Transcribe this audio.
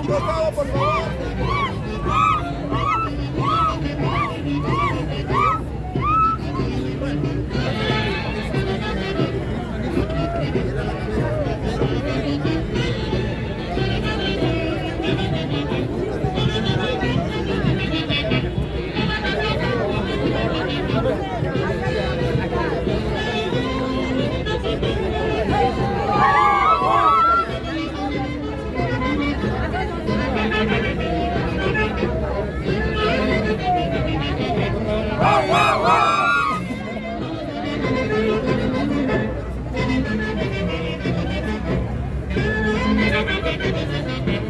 un bocado, por favor. フフフフフ。